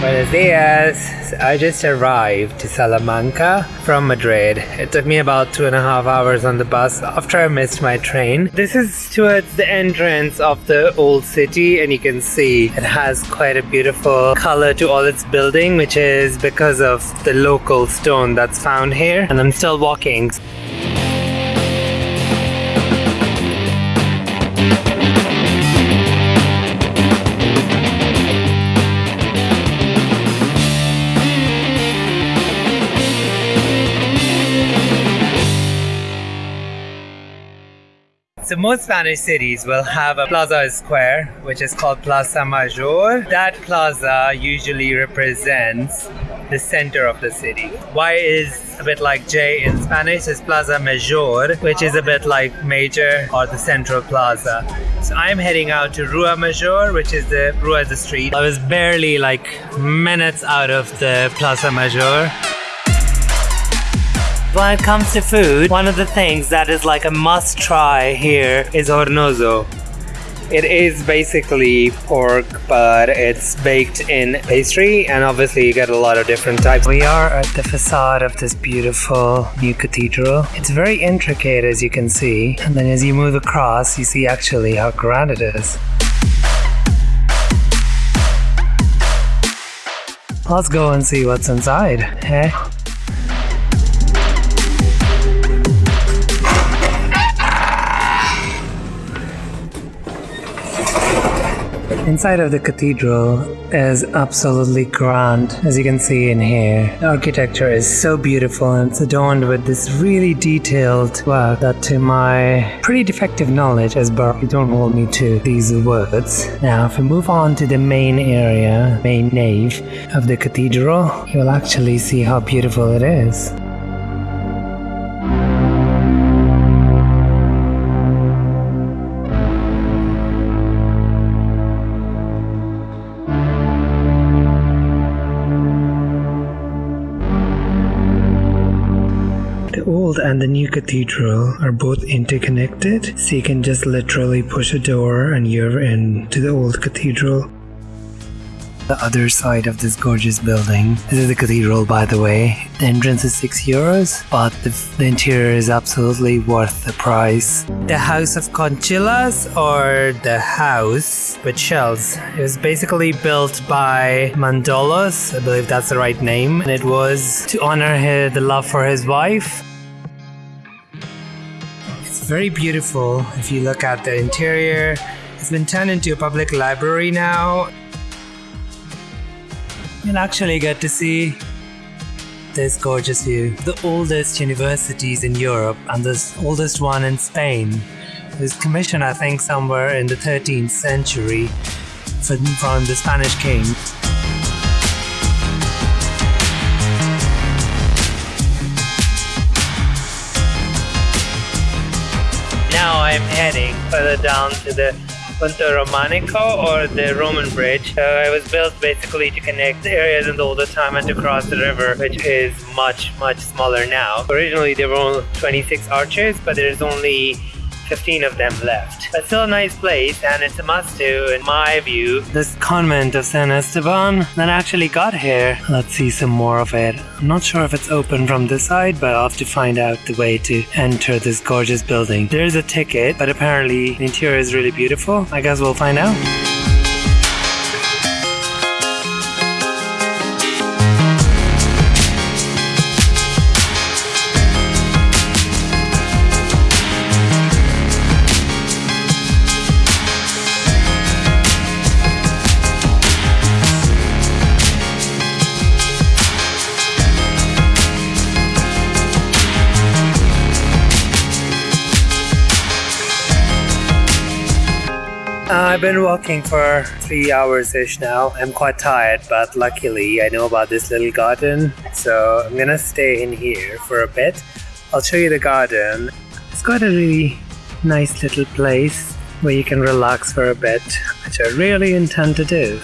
Buenos dias! I just arrived to Salamanca from Madrid. It took me about two and a half hours on the bus after I missed my train. This is towards the entrance of the old city, and you can see it has quite a beautiful color to all its building, which is because of the local stone that's found here. And I'm still walking. So most Spanish cities will have a plaza square, which is called Plaza Mayor. That plaza usually represents the center of the city. Y is a bit like J in Spanish is Plaza Mayor, which is a bit like major or the central plaza. So I'm heading out to Rua Mayor, which is the Rua the street. I was barely like minutes out of the Plaza Mayor. When it comes to food, one of the things that is like a must try here is hornazo. It is basically pork, but it's baked in pastry, and obviously you get a lot of different types. We are at the facade of this beautiful new cathedral. It's very intricate, as you can see, and then as you move across, you see actually how grand it is. Let's go and see what's inside, eh? Inside of the cathedral is absolutely grand, as you can see in here. The architecture is so beautiful and it's adorned with this really detailed work that to my pretty defective knowledge as Baroque, don't hold me to these words. Now if we move on to the main area, main nave of the cathedral, you'll actually see how beautiful it is. Old and the new cathedral are both interconnected, so you can just literally push a door and you're in to the old cathedral. The other side of this gorgeous building. This is the cathedral, by the way. The entrance is 6 euros, but the, the interior is absolutely worth the price. The House of Conchillas, or the house with shells, it was basically built by Mandolos, I believe that's the right name, and it was to honor his, the love for his wife. Very beautiful if you look at the interior. It's been turned into a public library now. You'll actually get to see this gorgeous view. The oldest universities in Europe and the oldest one in Spain. It was commissioned, I think, somewhere in the 13th century from the Spanish king. I'm heading further down to the Punta Romanico or the Roman Bridge. Uh, it was built basically to connect the areas in the older time and to cross the river, which is much, much smaller now. Originally there were only 26 arches, but there's only 15 of them left. But still a nice place and it's a must do in my view. This convent of San Esteban that actually got here. Let's see some more of it. I'm not sure if it's open from this side, but I'll have to find out the way to enter this gorgeous building. There's a ticket, but apparently the interior is really beautiful. I guess we'll find out. Uh, I've been walking for three hours ish now. I'm quite tired, but luckily I know about this little garden, so I'm gonna stay in here for a bit. I'll show you the garden. It's got a really nice little place where you can relax for a bit, which I really intend to do.